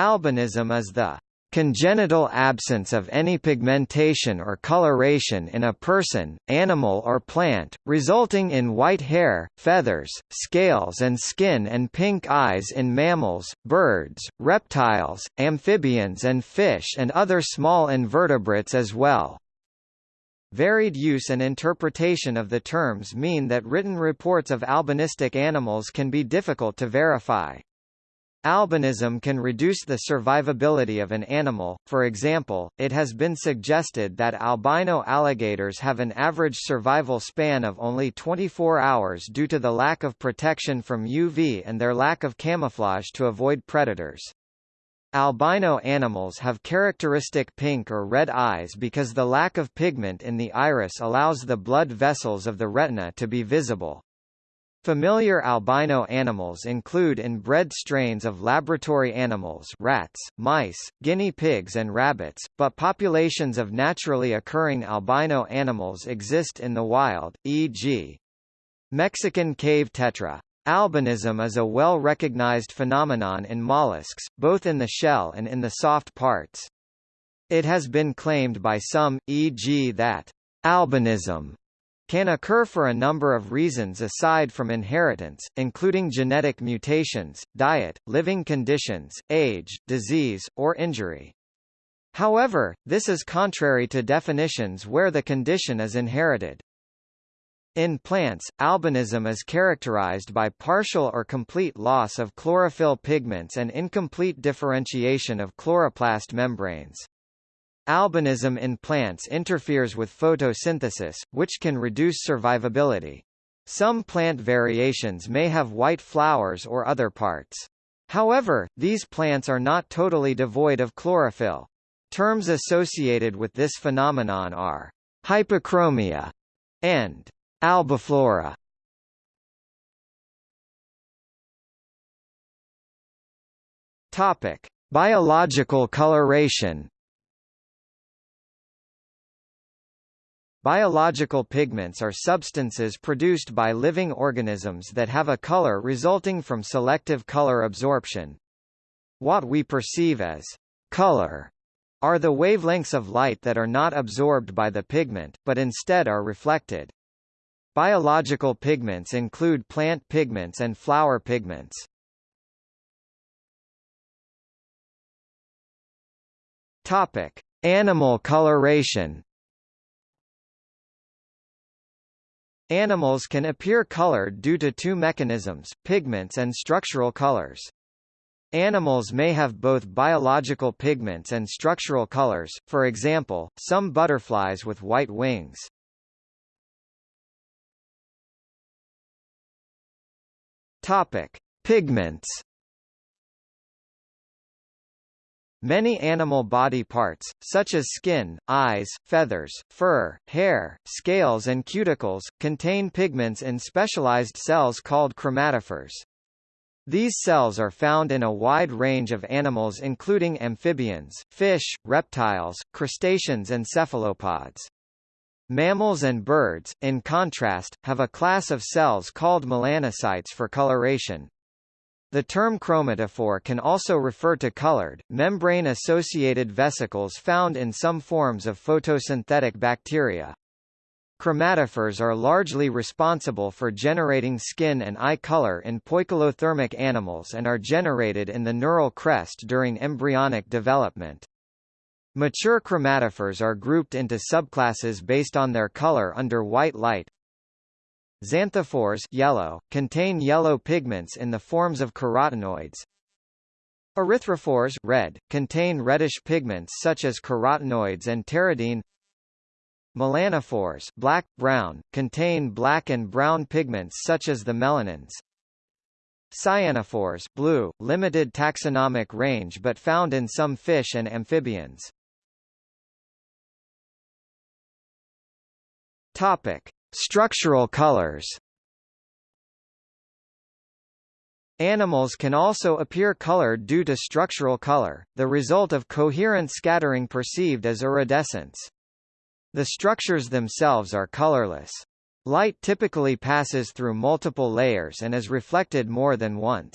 Albinism is the congenital absence of any pigmentation or coloration in a person, animal or plant, resulting in white hair, feathers, scales and skin and pink eyes in mammals, birds, reptiles, amphibians and fish and other small invertebrates as well. Varied use and interpretation of the terms mean that written reports of albinistic animals can be difficult to verify. Albinism can reduce the survivability of an animal, for example, it has been suggested that albino alligators have an average survival span of only 24 hours due to the lack of protection from UV and their lack of camouflage to avoid predators. Albino animals have characteristic pink or red eyes because the lack of pigment in the iris allows the blood vessels of the retina to be visible. Familiar albino animals include inbred strains of laboratory animals rats, mice, guinea pigs and rabbits, but populations of naturally occurring albino animals exist in the wild, e.g. Mexican cave tetra. Albinism is a well-recognized phenomenon in mollusks, both in the shell and in the soft parts. It has been claimed by some, e.g. that albinism can occur for a number of reasons aside from inheritance, including genetic mutations, diet, living conditions, age, disease, or injury. However, this is contrary to definitions where the condition is inherited. In plants, albinism is characterized by partial or complete loss of chlorophyll pigments and incomplete differentiation of chloroplast membranes. Albinism in plants interferes with photosynthesis, which can reduce survivability. Some plant variations may have white flowers or other parts. However, these plants are not totally devoid of chlorophyll. Terms associated with this phenomenon are hypochromia and albiflora. Topic: Biological coloration. Biological pigments are substances produced by living organisms that have a color resulting from selective color absorption. What we perceive as color are the wavelengths of light that are not absorbed by the pigment, but instead are reflected. Biological pigments include plant pigments and flower pigments. Topic: Animal coloration. Animals can appear colored due to two mechanisms, pigments and structural colors. Animals may have both biological pigments and structural colors, for example, some butterflies with white wings. Topic: Pigments Many animal body parts, such as skin, eyes, feathers, fur, hair, scales and cuticles, contain pigments in specialized cells called chromatophores. These cells are found in a wide range of animals including amphibians, fish, reptiles, crustaceans and cephalopods. Mammals and birds, in contrast, have a class of cells called melanocytes for coloration. The term chromatophore can also refer to colored, membrane-associated vesicles found in some forms of photosynthetic bacteria. Chromatophores are largely responsible for generating skin and eye color in poikilothermic animals and are generated in the neural crest during embryonic development. Mature chromatophores are grouped into subclasses based on their color under white light, Xanthophores yellow, contain yellow pigments in the forms of carotenoids. Erythrophores red, contain reddish pigments such as carotenoids and pteridine. Melanophores black, brown, contain black and brown pigments such as the melanins. Cyanophores blue, limited taxonomic range but found in some fish and amphibians. Topic: Structural colors Animals can also appear colored due to structural color, the result of coherent scattering perceived as iridescence. The structures themselves are colorless. Light typically passes through multiple layers and is reflected more than once.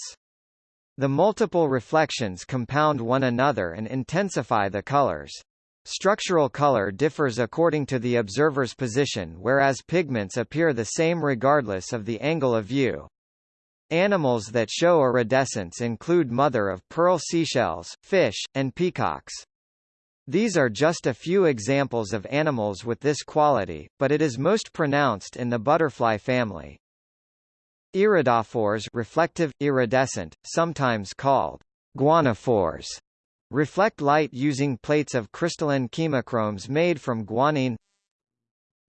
The multiple reflections compound one another and intensify the colors. Structural color differs according to the observer's position whereas pigments appear the same regardless of the angle of view. Animals that show iridescence include mother-of-pearl seashells, fish, and peacocks. These are just a few examples of animals with this quality, but it is most pronounced in the butterfly family. Iridophores reflective, iridescent, sometimes called guanophores, reflect light using plates of crystalline chemochromes made from guanine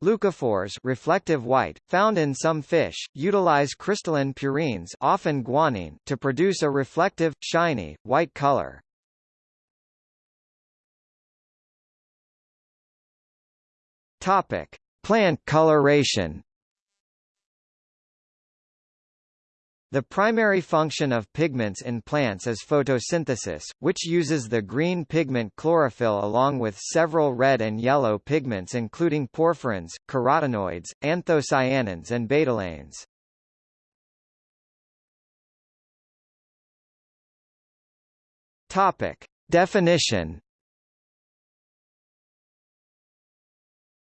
Leucophores reflective white, found in some fish, utilize crystalline purines often guanine to produce a reflective, shiny, white color. Topic: Plant coloration. The primary function of pigments in plants is photosynthesis, which uses the green pigment chlorophyll along with several red and yellow pigments including porphyrins, carotenoids, anthocyanins and betalains. Topic: Definition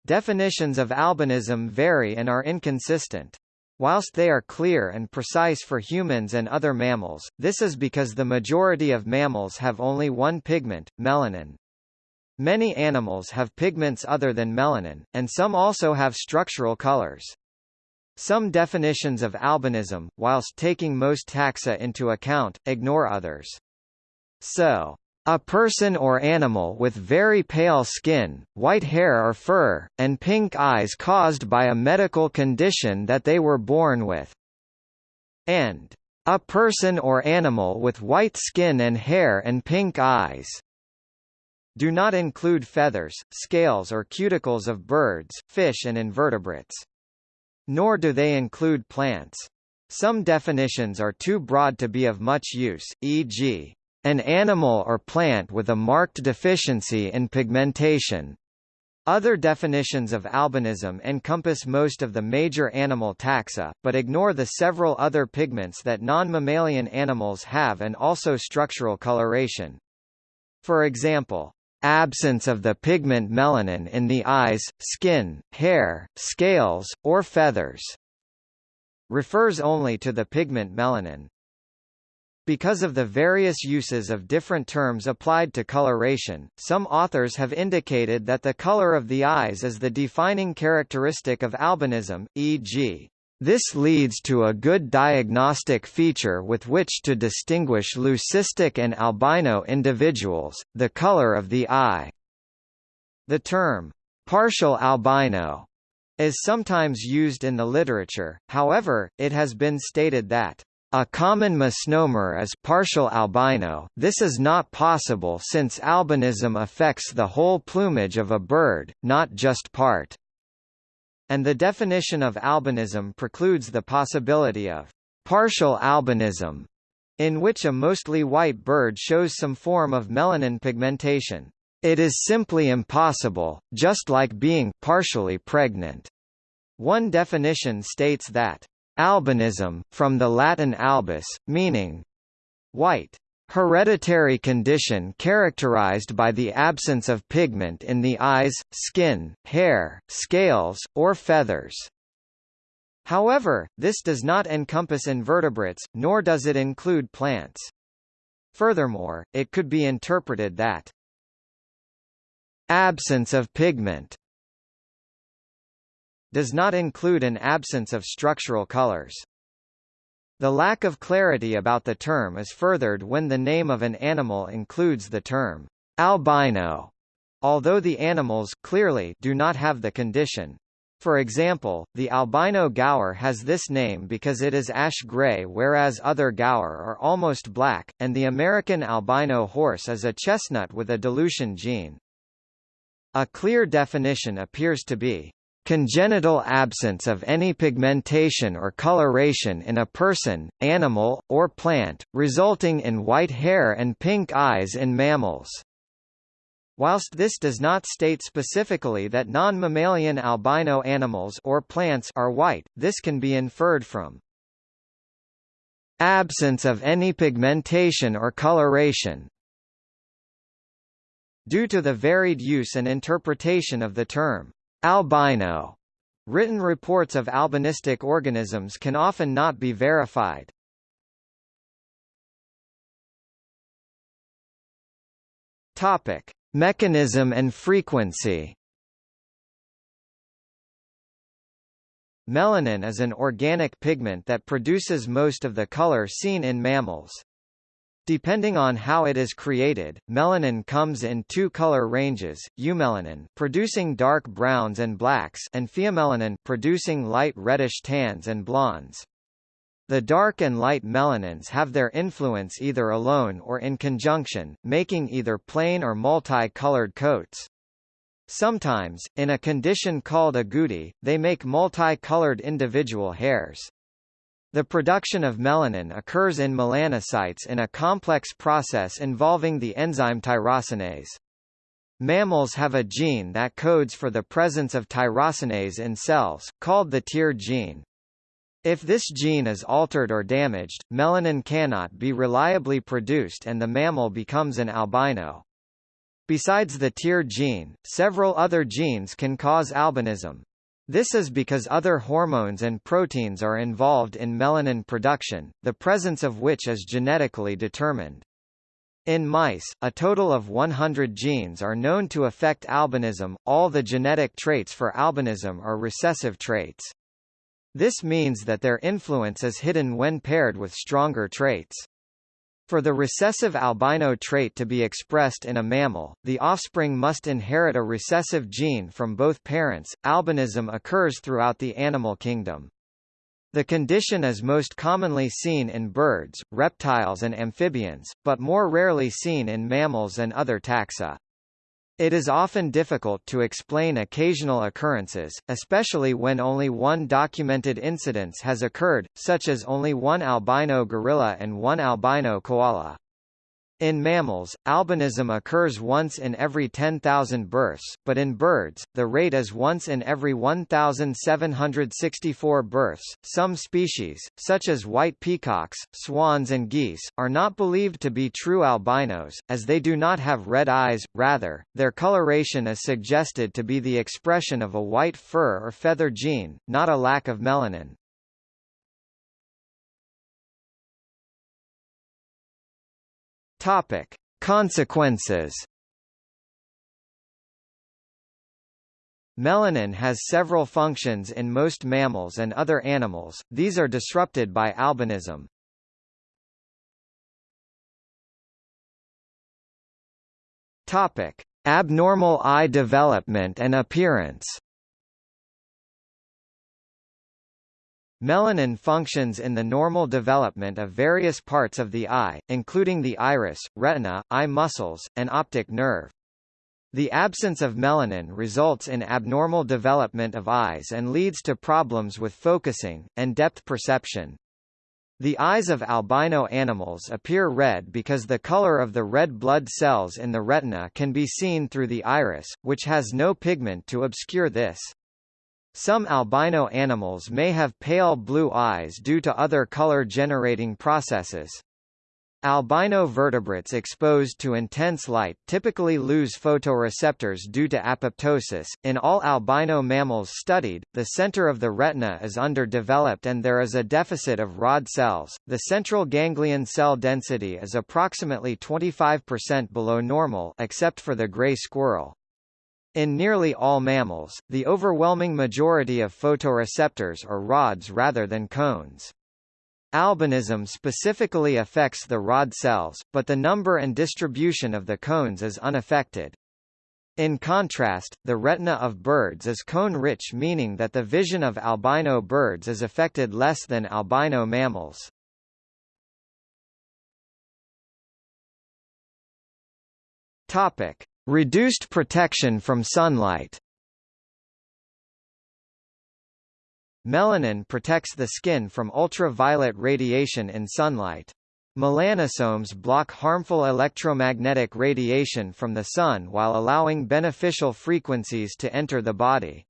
Definitions of albinism vary and are inconsistent. Whilst they are clear and precise for humans and other mammals, this is because the majority of mammals have only one pigment, melanin. Many animals have pigments other than melanin, and some also have structural colors. Some definitions of albinism, whilst taking most taxa into account, ignore others. So, a person or animal with very pale skin, white hair or fur, and pink eyes caused by a medical condition that they were born with. And a person or animal with white skin and hair and pink eyes do not include feathers, scales or cuticles of birds, fish and invertebrates. Nor do they include plants. Some definitions are too broad to be of much use, e.g an animal or plant with a marked deficiency in pigmentation. Other definitions of albinism encompass most of the major animal taxa, but ignore the several other pigments that non-mammalian animals have and also structural coloration. For example, absence of the pigment melanin in the eyes, skin, hair, scales, or feathers refers only to the pigment melanin. Because of the various uses of different terms applied to coloration, some authors have indicated that the color of the eyes is the defining characteristic of albinism, e.g. This leads to a good diagnostic feature with which to distinguish leucistic and albino individuals, the color of the eye. The term, partial albino, is sometimes used in the literature, however, it has been stated that a common misnomer is partial albino this is not possible since albinism affects the whole plumage of a bird, not just part. And the definition of albinism precludes the possibility of partial albinism, in which a mostly white bird shows some form of melanin pigmentation. It is simply impossible, just like being partially pregnant. One definition states that Albinism, from the Latin albus, meaning white. Hereditary condition characterized by the absence of pigment in the eyes, skin, hair, scales, or feathers. However, this does not encompass invertebrates, nor does it include plants. Furthermore, it could be interpreted that absence of pigment does not include an absence of structural colors. The lack of clarity about the term is furthered when the name of an animal includes the term albino, although the animals clearly do not have the condition. For example, the albino gaur has this name because it is ash gray whereas other gaur are almost black, and the American albino horse is a chestnut with a dilution gene. A clear definition appears to be Congenital absence of any pigmentation or coloration in a person, animal, or plant, resulting in white hair and pink eyes in mammals. Whilst this does not state specifically that non-mammalian albino animals or plants are white, this can be inferred from absence of any pigmentation or coloration. Due to the varied use and interpretation of the term albino, written reports of albinistic organisms can often not be verified. Topic: Mechanism and frequency. Melanin is an organic pigment that produces most of the color seen in mammals. Depending on how it is created, melanin comes in two color ranges, eumelanin producing dark browns and blacks and pheomelanin producing light reddish tans and blondes. The dark and light melanins have their influence either alone or in conjunction, making either plain or multi-colored coats. Sometimes, in a condition called agouti, they make multi-colored individual hairs. The production of melanin occurs in melanocytes in a complex process involving the enzyme tyrosinase. Mammals have a gene that codes for the presence of tyrosinase in cells, called the TYR gene. If this gene is altered or damaged, melanin cannot be reliably produced and the mammal becomes an albino. Besides the TYR gene, several other genes can cause albinism. This is because other hormones and proteins are involved in melanin production, the presence of which is genetically determined. In mice, a total of 100 genes are known to affect albinism. All the genetic traits for albinism are recessive traits. This means that their influence is hidden when paired with stronger traits. For the recessive albino trait to be expressed in a mammal, the offspring must inherit a recessive gene from both parents. Albinism occurs throughout the animal kingdom. The condition is most commonly seen in birds, reptiles and amphibians, but more rarely seen in mammals and other taxa. It is often difficult to explain occasional occurrences, especially when only one documented incidence has occurred, such as only one albino gorilla and one albino koala. In mammals, albinism occurs once in every 10,000 births, but in birds, the rate is once in every 1,764 births. Some species, such as white peacocks, swans, and geese, are not believed to be true albinos, as they do not have red eyes, rather, their coloration is suggested to be the expression of a white fur or feather gene, not a lack of melanin. Topic: Consequences. Melanin has several functions in most mammals and other animals, these are disrupted by albinism. Topic: Abnormal eye development and appearance. Melanin functions in the normal development of various parts of the eye, including the iris, retina, eye muscles, and optic nerve. The absence of melanin results in abnormal development of eyes and leads to problems with focusing, and depth perception. The eyes of albino animals appear red because the color of the red blood cells in the retina can be seen through the iris, which has no pigment to obscure this. Some albino animals may have pale blue eyes due to other color-generating processes. Albino vertebrates exposed to intense light typically lose photoreceptors due to apoptosis. In all albino mammals studied, the center of the retina is underdeveloped and there is a deficit of rod cells. The central ganglion cell density is approximately 25% below normal except for the gray squirrel. In nearly all mammals, the overwhelming majority of photoreceptors are rods rather than cones. Albinism specifically affects the rod cells, but the number and distribution of the cones is unaffected. In contrast, the retina of birds is cone-rich meaning that the vision of albino birds is affected less than albino mammals. Topic. Reduced protection from sunlight Melanin protects the skin from ultraviolet radiation in sunlight. Melanosomes block harmful electromagnetic radiation from the sun while allowing beneficial frequencies to enter the body.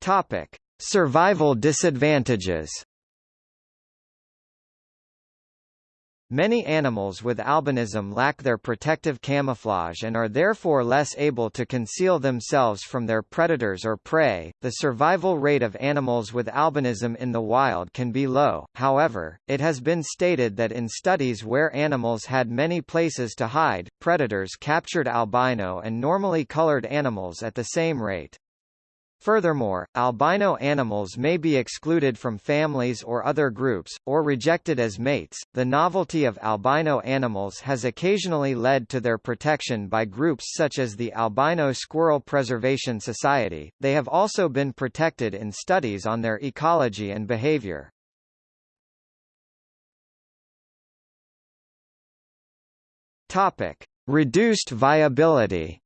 Topic: Survival disadvantages Many animals with albinism lack their protective camouflage and are therefore less able to conceal themselves from their predators or prey. The survival rate of animals with albinism in the wild can be low, however, it has been stated that in studies where animals had many places to hide, predators captured albino and normally colored animals at the same rate. Furthermore, albino animals may be excluded from families or other groups, or rejected as mates. The novelty of albino animals has occasionally led to their protection by groups such as the Albino Squirrel Preservation Society. They have also been protected in studies on their ecology and behavior. Topic: Reduced viability.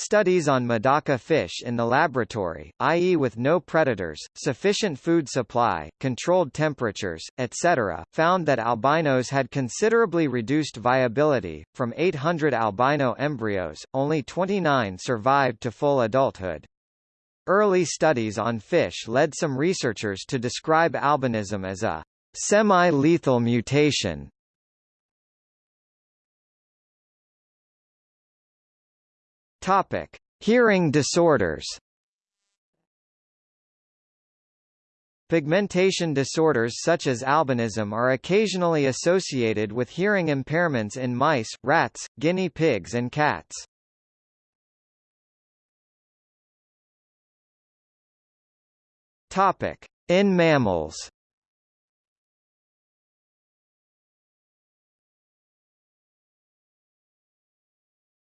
Studies on Medaka fish in the laboratory, i.e. with no predators, sufficient food supply, controlled temperatures, etc., found that albinos had considerably reduced viability. From 800 albino embryos, only 29 survived to full adulthood. Early studies on fish led some researchers to describe albinism as a semi-lethal mutation Topic: Hearing disorders. Pigmentation disorders such as albinism are occasionally associated with hearing impairments in mice, rats, guinea pigs and cats. Topic: In mammals.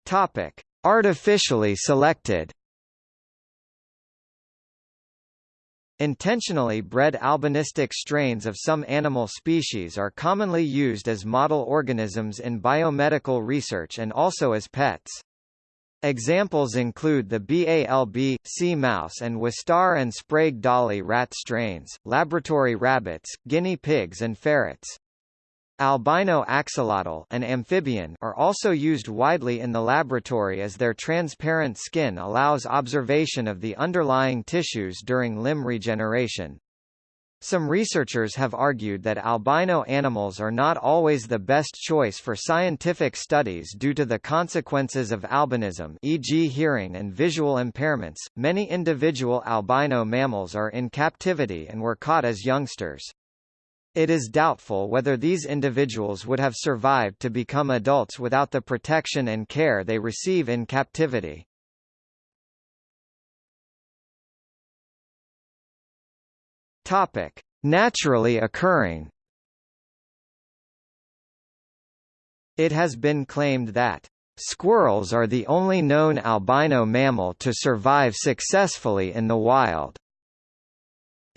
Topic: Artificially selected Intentionally bred albinistic strains of some animal species are commonly used as model organisms in biomedical research and also as pets. Examples include the BALB, c mouse and Wistar and Sprague Dawley rat strains, laboratory rabbits, guinea pigs and ferrets. Albino axolotl an amphibian are also used widely in the laboratory as their transparent skin allows observation of the underlying tissues during limb regeneration. Some researchers have argued that albino animals are not always the best choice for scientific studies due to the consequences of albinism e.g. hearing and visual impairments. Many individual albino mammals are in captivity and were caught as youngsters. It is doubtful whether these individuals would have survived to become adults without the protection and care they receive in captivity. Topic: Naturally occurring. It has been claimed that squirrels are the only known albino mammal to survive successfully in the wild.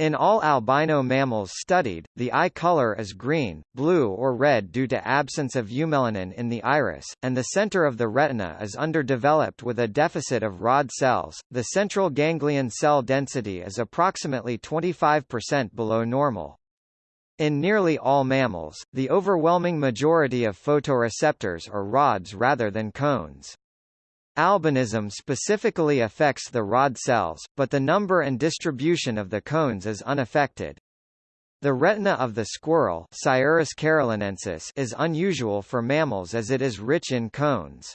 In all albino mammals studied, the eye color is green, blue or red due to absence of eumelanin in the iris, and the center of the retina is underdeveloped with a deficit of rod cells. The central ganglion cell density is approximately 25% below normal. In nearly all mammals, the overwhelming majority of photoreceptors are rods rather than cones. Albinism specifically affects the rod cells, but the number and distribution of the cones is unaffected. The retina of the Sciurus carolinensis is unusual for mammals as it is rich in cones.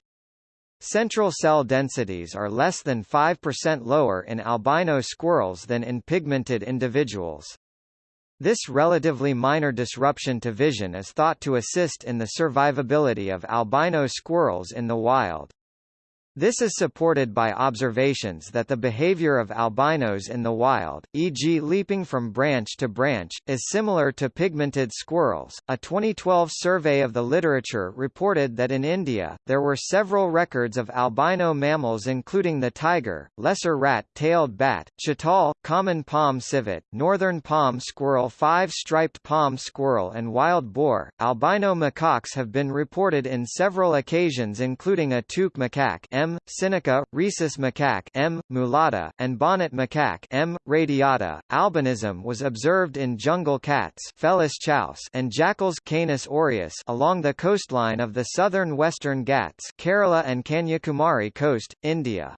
Central cell densities are less than 5% lower in albino squirrels than in pigmented individuals. This relatively minor disruption to vision is thought to assist in the survivability of albino squirrels in the wild. This is supported by observations that the behavior of albinos in the wild, e.g. leaping from branch to branch, is similar to pigmented squirrels. A 2012 survey of the literature reported that in India, there were several records of albino mammals including the tiger, lesser rat-tailed bat, chital, common palm civet, northern palm squirrel five-striped palm squirrel and wild boar. Albino macaques have been reported in several occasions including a toque macaque M sinica, rhesus macaque M. mulatta, and bonnet macaque M. radiata. Albinism was observed in jungle cats Felis chaus and jackals Canis aureus along the coastline of the southern western Ghats Kerala and Kanyakumari coast, India.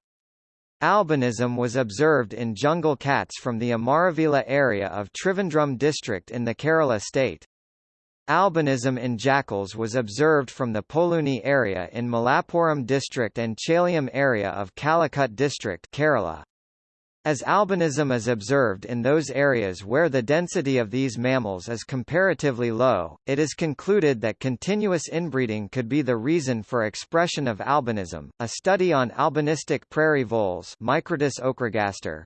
Albinism was observed in jungle cats from the Amaravila area of Trivandrum district in the Kerala state. Albinism in jackals was observed from the Poluni area in Malappuram district and Chalyam area of Calicut district Kerala. As albinism is observed in those areas where the density of these mammals is comparatively low, it is concluded that continuous inbreeding could be the reason for expression of albinism. A study on albinistic prairie voles Microtus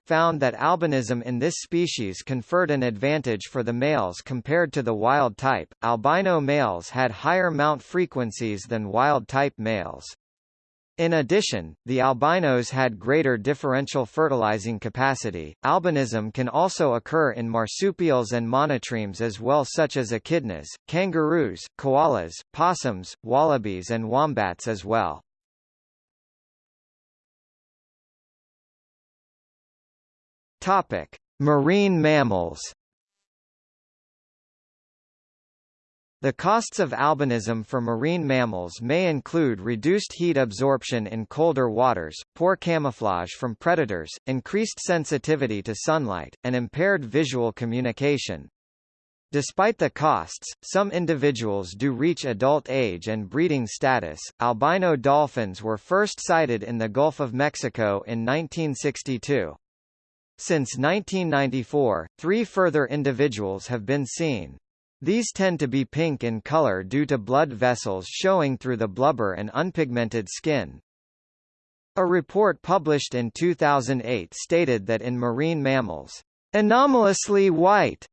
found that albinism in this species conferred an advantage for the males compared to the wild type. Albino males had higher mount frequencies than wild type males. In addition, the albinos had greater differential fertilizing capacity. Albinism can also occur in marsupials and monotremes as well such as echidnas, kangaroos, koalas, possums, wallabies and wombats as well. Topic: Marine mammals The costs of albinism for marine mammals may include reduced heat absorption in colder waters, poor camouflage from predators, increased sensitivity to sunlight, and impaired visual communication. Despite the costs, some individuals do reach adult age and breeding status. Albino dolphins were first sighted in the Gulf of Mexico in 1962. Since 1994, three further individuals have been seen. These tend to be pink in color due to blood vessels showing through the blubber and unpigmented skin. A report published in 2008 stated that in marine mammals, anomalously white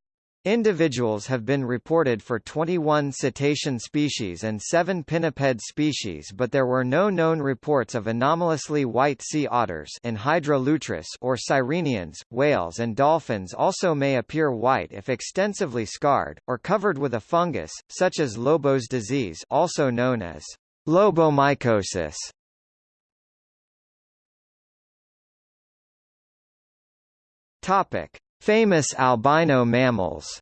Individuals have been reported for 21 cetacean species and 7 pinniped species but there were no known reports of anomalously white sea otters Enhydra lutris or sirenians. Whales and dolphins also may appear white if extensively scarred, or covered with a fungus, such as Lobos disease also known as lobomycosis. Topic. Famous albino mammals.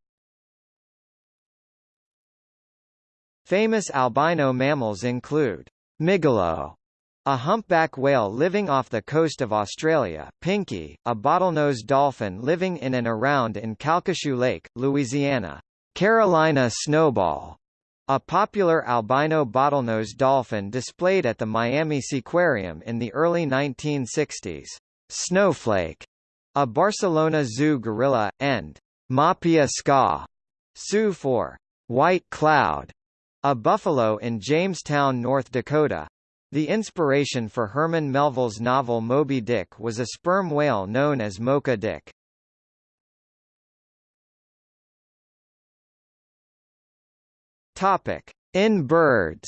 Famous albino mammals include Migaloo, a humpback whale living off the coast of Australia, Pinky, a bottlenose dolphin living in and around in Calcasieu Lake, Louisiana, Carolina snowball, a popular albino bottlenose dolphin displayed at the Miami Seaquarium in the early 1960s, Snowflake, a Barcelona Zoo gorilla, and Mahpiya Ska, Sioux for White Cloud, a buffalo in Jamestown, North Dakota. The inspiration for Herman Melville's novel Moby Dick was a sperm whale known as Mocha Dick. Topic: In birds.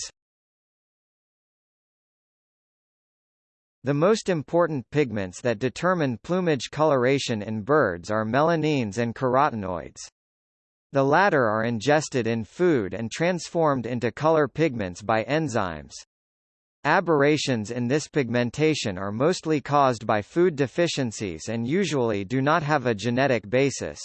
The most important pigments that determine plumage coloration in birds are melanines and carotenoids. The latter are ingested in food and transformed into color pigments by enzymes. Aberrations in this pigmentation are mostly caused by food deficiencies and usually do not have a genetic basis.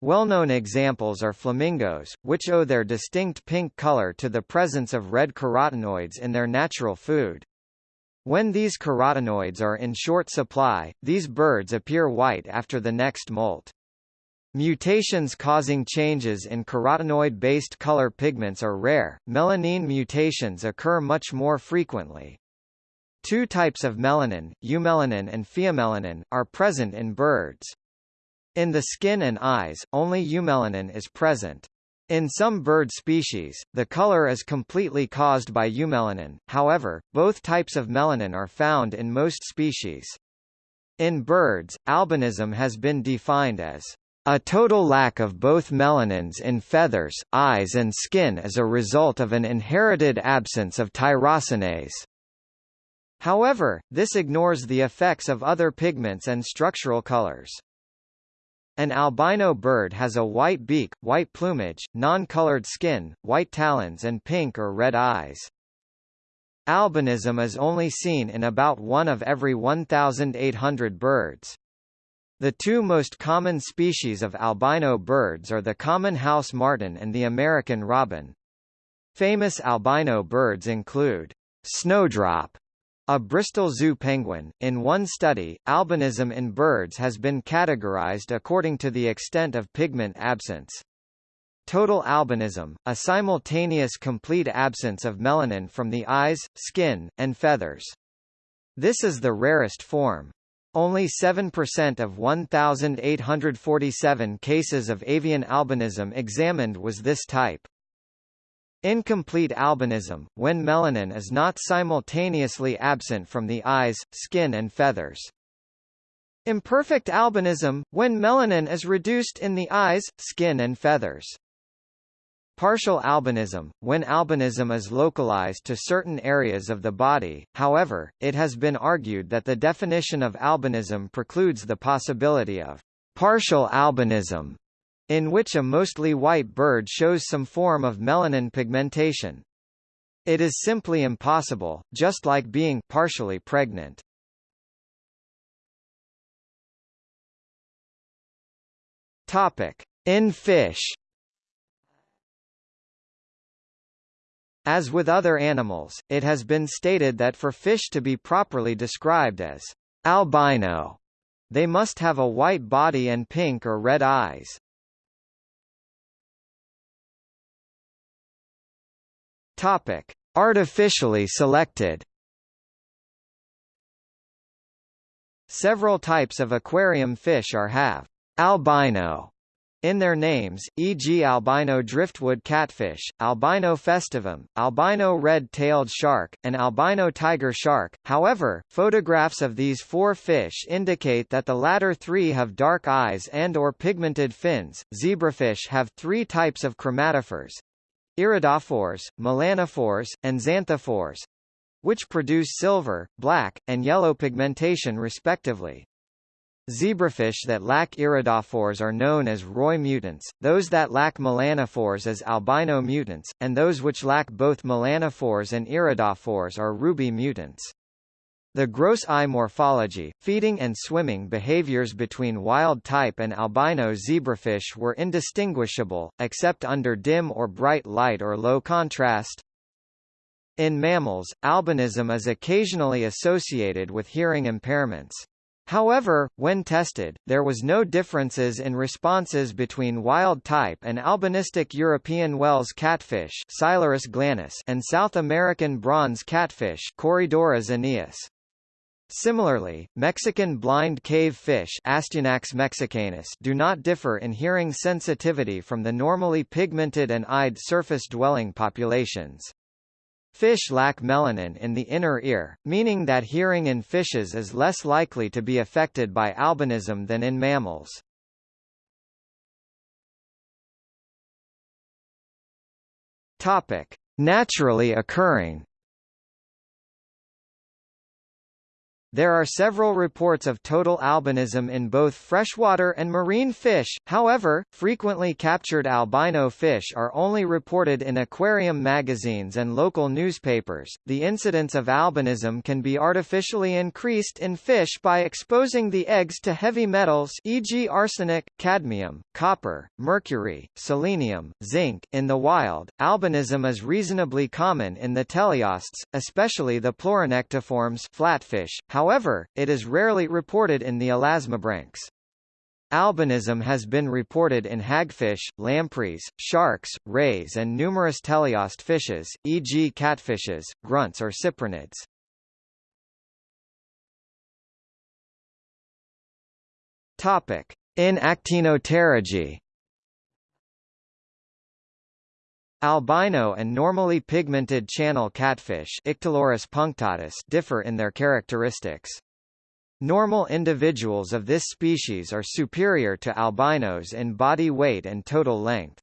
Well-known examples are flamingos, which owe their distinct pink color to the presence of red carotenoids in their natural food. When these carotenoids are in short supply, these birds appear white after the next molt. Mutations causing changes in carotenoid-based color pigments are rare, melanine mutations occur much more frequently. Two types of melanin, eumelanin and pheomelanin, are present in birds. In the skin and eyes, only eumelanin is present. In some bird species, the color is completely caused by eumelanin, however, both types of melanin are found in most species. In birds, albinism has been defined as a total lack of both melanins in feathers, eyes and skin as a result of an inherited absence of tyrosinase. However, this ignores the effects of other pigments and structural colors. An albino bird has a white beak, white plumage, non-colored skin, white talons and pink or red eyes. Albinism is only seen in about one of every 1,800 birds. The two most common species of albino birds are the common house martin and the American robin. Famous albino birds include snowdrop, A Bristol Zoo penguin. In one study, albinism in birds has been categorized according to the extent of pigment absence. Total albinism, a simultaneous complete absence of melanin from the eyes, skin, and feathers. This is the rarest form. Only 7% of 1,847 cases of avian albinism examined was this type. Incomplete albinism, when melanin is not simultaneously absent from the eyes, skin and feathers. Imperfect albinism, when melanin is reduced in the eyes, skin and feathers. Partial albinism, when albinism is localized to certain areas of the body, however, it has been argued that the definition of albinism precludes the possibility of partial albinism in which a mostly white bird shows some form of melanin pigmentation. It is simply impossible, just like being partially pregnant. Topic: In fish. As with other animals, it has been stated that for fish to be properly described as albino, they must have a white body and pink or red eyes. Topic: Artificially selected. Several types of aquarium fish are have albino in their names, e.g. albino driftwood catfish, albino festivum, albino red-tailed shark, and albino tiger shark. However, photographs of these four fish indicate that the latter three have dark eyes and or pigmented fins. Zebrafish have three types of chromatophores, iridophores, melanophores, and xanthophores, which produce silver, black, and yellow pigmentation respectively. Zebrafish that lack iridophores are known as Roy mutants, those that lack melanophores as albino mutants, and those which lack both melanophores and iridophores are ruby mutants. The gross eye morphology, feeding and swimming behaviors between wild-type and albino zebrafish were indistinguishable, except under dim or bright light or low contrast. In mammals, albinism is occasionally associated with hearing impairments. However, when tested, there was no differences in responses between wild-type and albinistic European wels catfish and South American bronze catfish Corydoras aeneas. Similarly, Mexican blind cave fish mexicanus do not differ in hearing sensitivity from the normally pigmented and eyed surface-dwelling populations. Fish lack melanin in the inner ear, meaning that hearing in fishes is less likely to be affected by albinism than in mammals. Naturally occurring There are several reports of total albinism in both freshwater and marine fish, however, frequently captured albino fish are only reported in aquarium magazines and local newspapers. The incidence of albinism can be artificially increased in fish by exposing the eggs to heavy metals e.g. arsenic, cadmium, copper, mercury, selenium, zinc. In the wild, albinism is reasonably common in the teleosts, especially the pleuronectiforms flatfish. However, However, it is rarely reported in the elasmobranchs. Albinism has been reported in hagfish, lampreys, sharks, rays and numerous teleost fishes, e.g. catfishes, grunts or cyprinids. Topic: In actinopterygii Albino and normally pigmented channel catfish punctatus differ in their characteristics. Normal individuals of this species are superior to albinos in body weight and total length.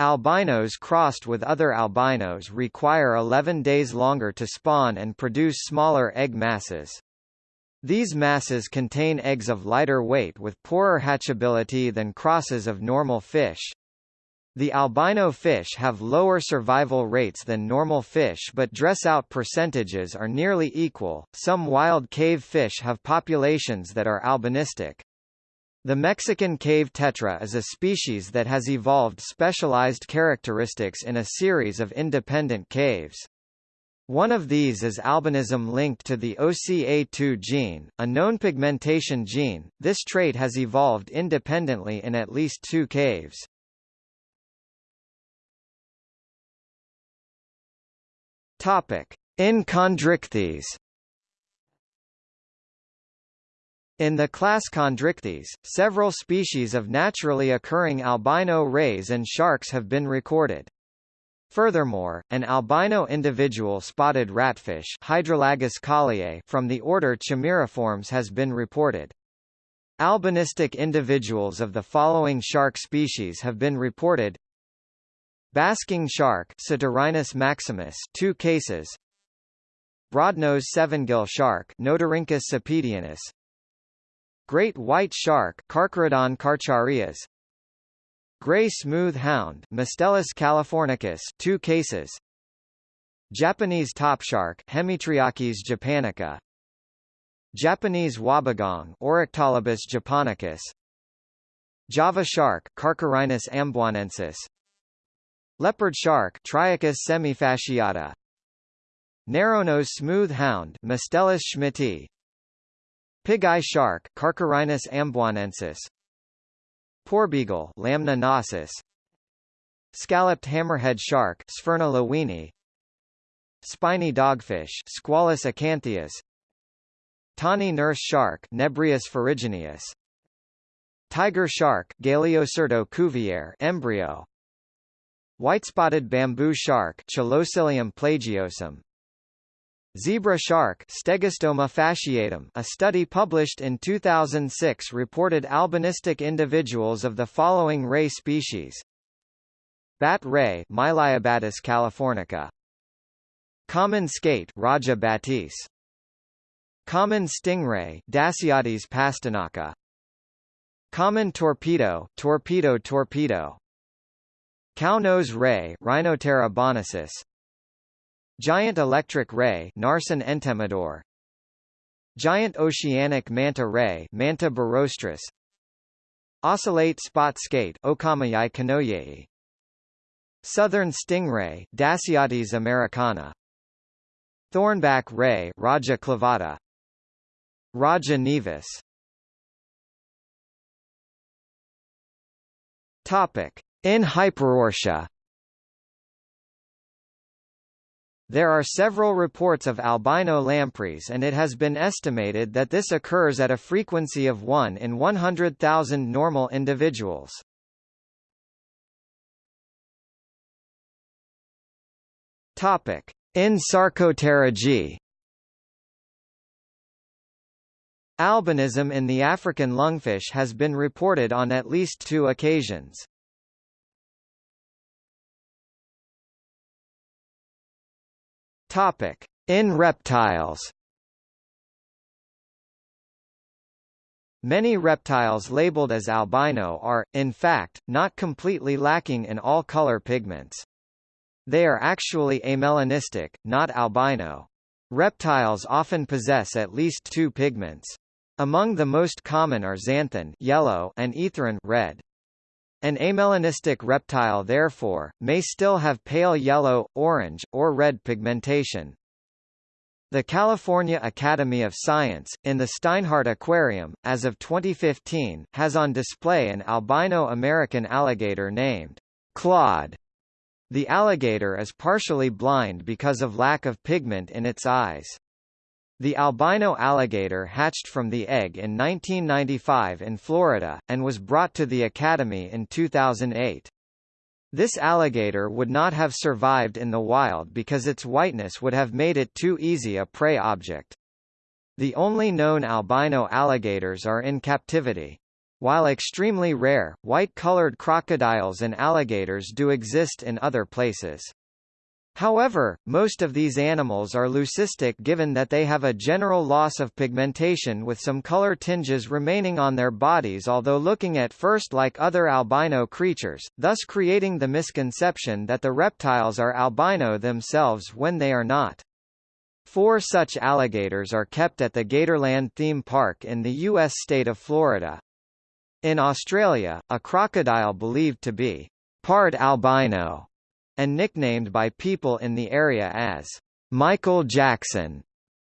Albinos crossed with other albinos require 11 days longer to spawn and produce smaller egg masses. These masses contain eggs of lighter weight with poorer hatchability than crosses of normal fish. The albino fish have lower survival rates than normal fish but dress out percentages are nearly equal. Some wild cave fish have populations that are albinistic. The Mexican cave tetra is a species that has evolved specialized characteristics in a series of independent caves. One of these is albinism linked to the OCA2 gene, a known pigmentation gene. This trait has evolved independently in at least two caves. Topic: In Chondrichthyes. In the class Chondrichthyes, several species of naturally occurring albino rays and sharks have been recorded. Furthermore, an albino individual spotted ratfish Hydrolagus colliei from the order Chimaeriformes has been reported. Albinistic individuals of the following shark species have been reported Basking shark Cetorhinus maximus 2 cases. Broadnose sevengill shark Notorhynchus cepedianus Great white shark Carcharodon carcharias. Gray smooth hound Mustelus californicus 2 cases. Japanese top shark Hemitriakis japonica. Japanese wobbegong Orectolobus japonicus. Java shark Carcharhinus amboinensis Leopard shark Triakis semifasciata. Narrownose smooth hound Mustelus schmitti Pig-eye shark Carcharhinus amboinensis Porbeagle Lamna nasus Scalloped hammerhead shark Sphyrna lewini Spiny dogfish Squalus acanthias Tawny nurse shark Nebrius ferrugineus Tiger shark Galeocerdo cuvier embryo White-spotted bamboo shark Chiloscyllium plagiosum. Zebra shark Stegostoma fasciatum a study published in 2006 reported albinistic individuals of the following ray species. Bat ray Myliobatis californica. Common skate Raja batis Common stingray Dasyatis pastinaca. Common torpedo Torpedo torpedo Cow-nose ray Rhinoptera bonasus Giant electric ray Narcine entemedor Giant oceanic manta ray Manta birostris Ocellate spot skate Okamejei kenojei Southern stingray Dasyatis americana. Thornback ray Raja clavata Raja naevus Topic in Hyperoartia There are several reports of albino lampreys and it has been estimated that this occurs at a frequency of 1 in 100,000 normal individuals. Topic: In Sarcopterygii Albinism in the African lungfish has been reported on at least two occasions. Topic: In reptiles. Many reptiles labeled as albino are, in fact, not completely lacking in all color pigments. They are actually amelanistic, not albino. Reptiles often possess at least two pigments. Among the most common are xanthin yellow and erythrin red. An amelanistic reptile therefore, may still have pale yellow, orange, or red pigmentation. The California Academy of Science, in the Steinhardt Aquarium, as of 2015, has on display an albino American alligator named Claude. The alligator is partially blind because of lack of pigment in its eyes. The albino alligator hatched from the egg in 1995 in Florida, and was brought to the Academy in 2008. This alligator would not have survived in the wild because its whiteness would have made it too easy a prey object. The only known albino alligators are in captivity. While extremely rare, white-colored crocodiles and alligators do exist in other places. However, most of these animals are leucistic given that they have a general loss of pigmentation with some color tinges remaining on their bodies although looking at first like other albino creatures, thus creating the misconception that the reptiles are albino themselves when they are not. Four such alligators are kept at the Gatorland theme park in the U.S. state of Florida. In Australia, a crocodile believed to be part albino and nicknamed by people in the area as Michael Jackson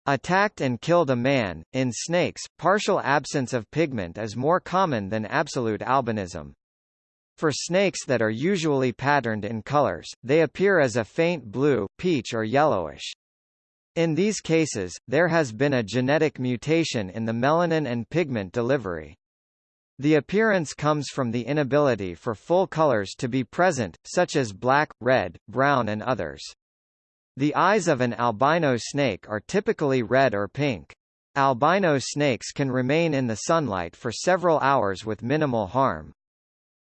attacked and killed a man. In snakes, partial absence of pigment is more common than absolute albinism. For snakes that are usually patterned in colors, they appear as a faint blue, peach or yellowish. In these cases, there has been a genetic mutation in the melanin and pigment delivery. The appearance comes from the inability for full colors to be present, such as black, red, brown and others. The eyes of an albino snake are typically red or pink. Albino snakes can remain in the sunlight for several hours with minimal harm.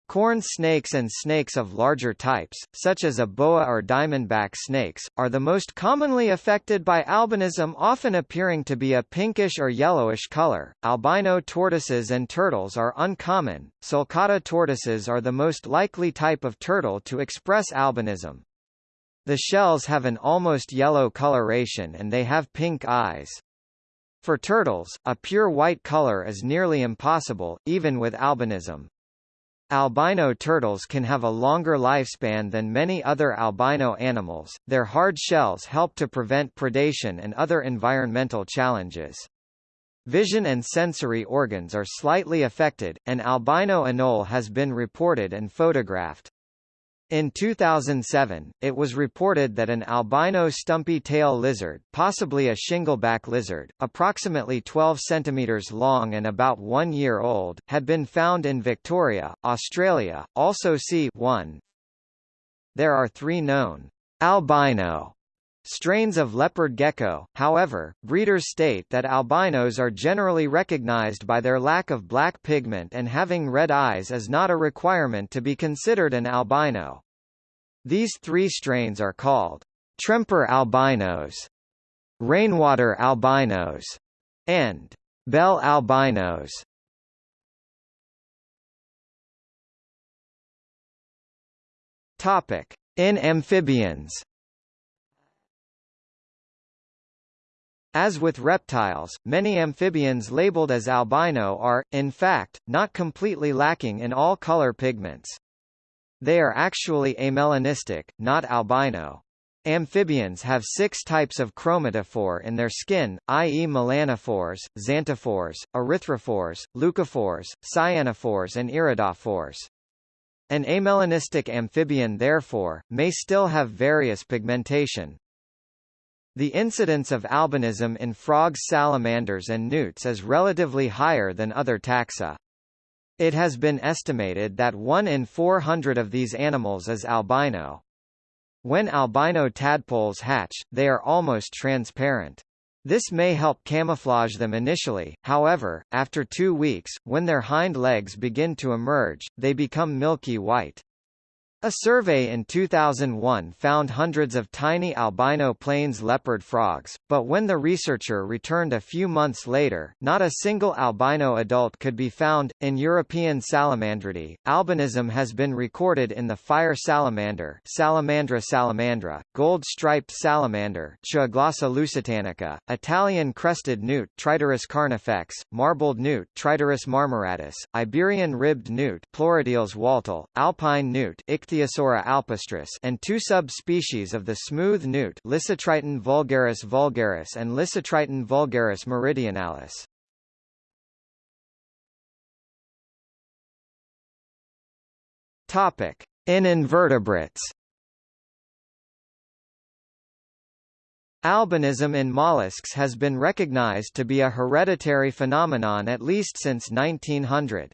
Corn snakes and snakes of larger types, such as a boa or diamondback snakes, are the most commonly affected by albinism often appearing to be a pinkish or yellowish color. Albino tortoises and turtles are uncommon. Sulcata tortoises are the most likely type of turtle to express albinism. The shells have an almost yellow coloration and they have pink eyes. For turtles, a pure white color is nearly impossible, even with albinism. Albino turtles can have a longer lifespan than many other albino animals. Their hard shells help to prevent predation and other environmental challenges. Vision and sensory organs are slightly affected, and albino anole has been reported and photographed. In 2007, it was reported that an albino stumpy tail lizard, possibly a shingleback lizard, approximately 12 cm long and about one year old, had been found in Victoria, Australia. Also see 1. There are three known albino strains of leopard gecko, however, breeders state that albinos are generally recognized by their lack of black pigment and having red eyes is not a requirement to be considered an albino. These three strains are called Tremper albinos, rainwater albinos, and bell albinos. Topic: In amphibians As with reptiles, many amphibians labeled as albino are, in fact, not completely lacking in all color pigments. They are actually amelanistic, not albino. Amphibians have six types of chromatophore in their skin, i.e. melanophores, xanthophores, erythrophores, leucophores, cyanophores and iridophores. An amelanistic amphibian therefore, may still have various pigmentation, the incidence of albinism in frogs salamanders and newts is relatively higher than other taxa. It has been estimated that 1 in 400 of these animals is albino. When albino tadpoles hatch, they are almost transparent. This may help camouflage them initially, however, after two weeks, when their hind legs begin to emerge, they become milky white. A survey in 2001 found hundreds of tiny albino plains leopard frogs, but when the researcher returned a few months later, not a single albino adult could be found. In European salamandridae, albinism has been recorded in the fire salamander, Salamandra salamandra, gold-striped salamander, lusitanica, Italian crested newt, Triturus carnifex, marbled newt, Triturus marmoratus, Iberian ribbed newt, Pleurodeles waltl, alpine newt, Ichthyos Ichthyosaura alpestris and two subspecies of the smooth newt Lissotriton vulgaris vulgaris and Lissotriton vulgaris meridionalis. Topic: In invertebrates. Albinism in mollusks has been recognized to be a hereditary phenomenon at least since 1900.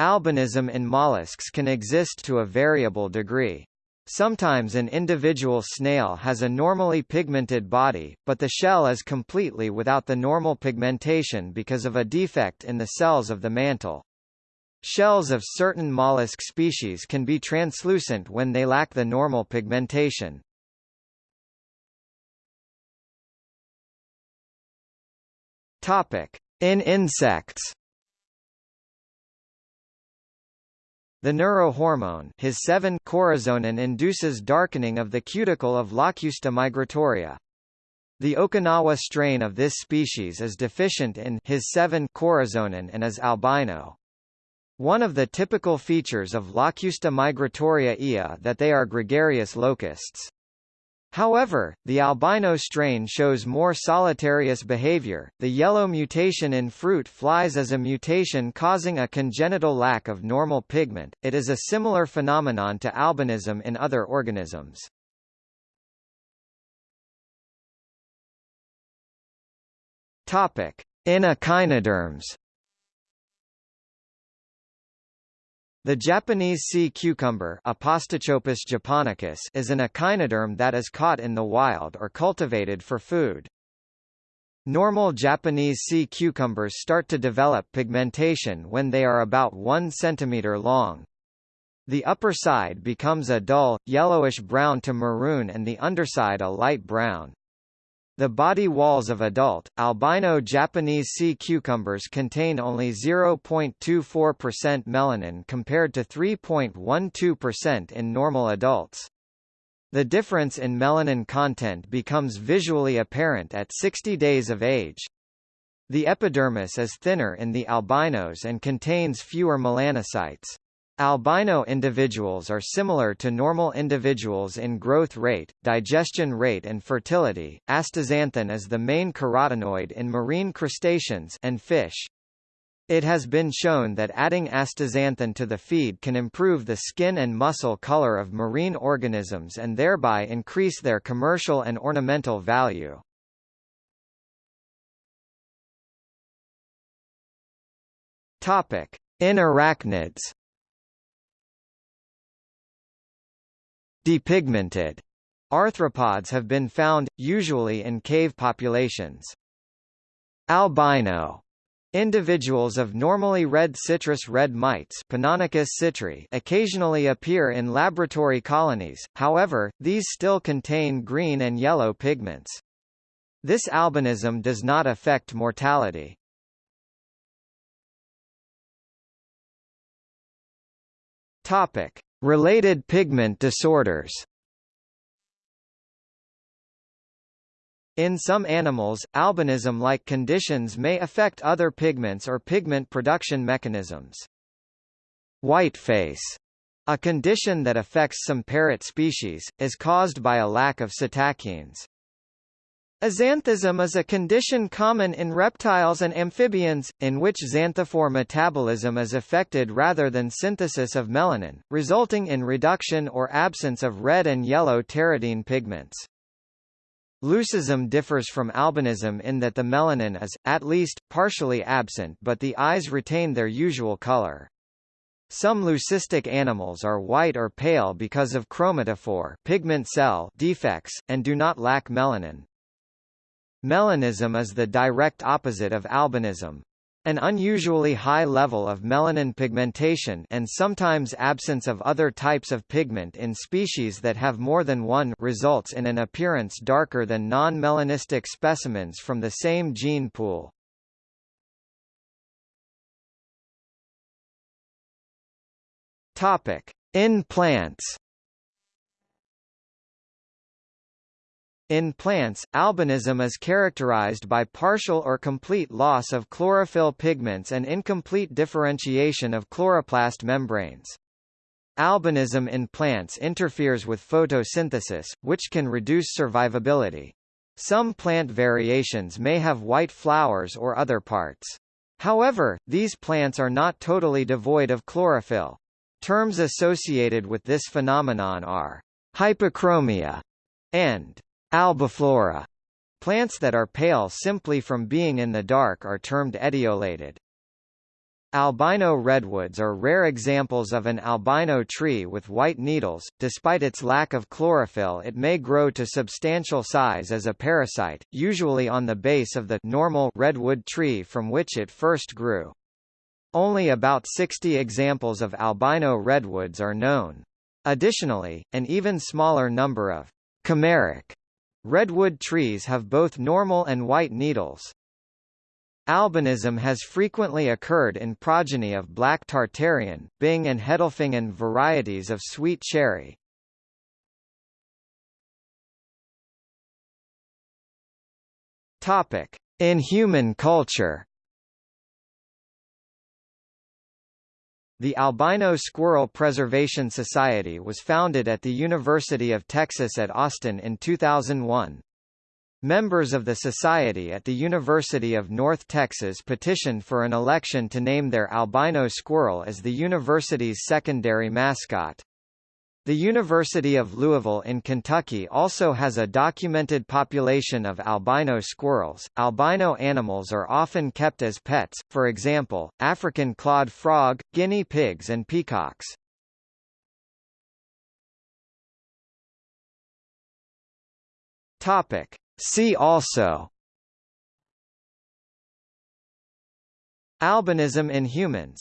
Albinism in mollusks can exist to a variable degree. Sometimes an individual snail has a normally pigmented body, but the shell is completely without the normal pigmentation because of a defect in the cells of the mantle. Shells of certain mollusk species can be translucent when they lack the normal pigmentation. In insects The neurohormone his 7 corazonin induces darkening of the cuticle of Locusta migratoria. The Okinawa strain of this species is deficient in his 7 corazonin and is albino. One of the typical features of Locusta migratoria ea that they are gregarious locusts. However, the albino strain shows more solitarious behavior. The yellow mutation in fruit flies is a mutation causing a congenital lack of normal pigment. It is a similar phenomenon to albinism in other organisms. Topic: In echinoderms. The Japanese sea cucumber Apostichopus japonicus is an echinoderm that is caught in the wild or cultivated for food. Normal Japanese sea cucumbers start to develop pigmentation when they are about 1 cm long. The upper side becomes a dull, yellowish-brown to maroon and the underside a light brown. The body walls of adult, albino Japanese sea cucumbers contain only 0.24% melanin compared to 3.12% in normal adults. The difference in melanin content becomes visually apparent at 60 days of age. The epidermis is thinner in the albinos and contains fewer melanocytes. Albino individuals are similar to normal individuals in growth rate, digestion rate and fertility. Astaxanthin is the main carotenoid in marine crustaceans and fish. It has been shown that adding astaxanthin to the feed can improve the skin and muscle color of marine organisms and thereby increase their commercial and ornamental value. Topic: In arachnids. Depigmented arthropods have been found, usually in cave populations. Albino Individuals of normally red citrus red mites citri occasionally appear in laboratory colonies, however, these still contain green and yellow pigments. This albinism does not affect mortality. Topic: Related pigment disorders In some animals, albinism-like conditions may affect other pigments or pigment production mechanisms. Whiteface, a condition that affects some parrot species, is caused by a lack of psittacins. Axanthism is a condition common in reptiles and amphibians, in which xanthophore metabolism is affected rather than synthesis of melanin, resulting in reduction or absence of red and yellow pteridine pigments. Leucism differs from albinism in that the melanin is, at least, partially absent but the eyes retain their usual color. Some leucistic animals are white or pale because of chromatophore pigment cell defects, and do not lack melanin. Melanism is the direct opposite of albinism. An unusually high level of melanin pigmentation and sometimes absence of other types of pigment in species that have more than one results in an appearance darker than non-melanistic specimens from the same gene pool. Topic: In plants In plants, albinism is characterized by partial or complete loss of chlorophyll pigments and incomplete differentiation of chloroplast membranes. Albinism in plants interferes with photosynthesis, which can reduce survivability. Some plant variations may have white flowers or other parts. However, these plants are not totally devoid of chlorophyll. Terms associated with this phenomenon are hypochromia and Albiflora. Plants that are pale simply from being in the dark are termed etiolated. Albino redwoods are rare examples of an albino tree with white needles. Despite its lack of chlorophyll, it may grow to substantial size as a parasite, usually on the base of the normal redwood tree from which it first grew. Only about 60 examples of albino redwoods are known. Additionally, an even smaller number of chimeric Redwood trees have both normal and white needles. Albinism has frequently occurred in progeny of black Tartarian, Bing and Hedelfingen varieties of sweet cherry. Topic: In human culture. The Albino Squirrel Preservation Society was founded at the University of Texas at Austin in 2001. Members of the society at the University of North Texas petitioned for an election to name their albino squirrel as the university's secondary mascot. The University of Louisville in Kentucky also has a documented population of albino squirrels. Albino animals are often kept as pets, for example, African clawed frog, guinea pigs and peacocks. Topic: See also Albinism in humans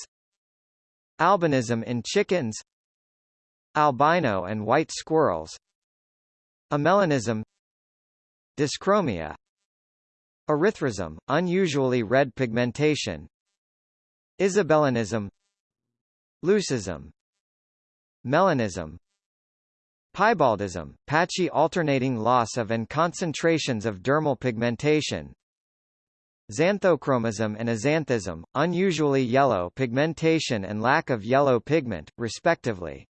Albinism in chickens Albino and white squirrels Amelanism Dyschromia Erythrism, unusually red pigmentation Isabellinism Leucism Melanism Piebaldism, patchy alternating loss of and concentrations of dermal pigmentation Xanthochromism and axanthism, unusually yellow pigmentation and lack of yellow pigment, respectively.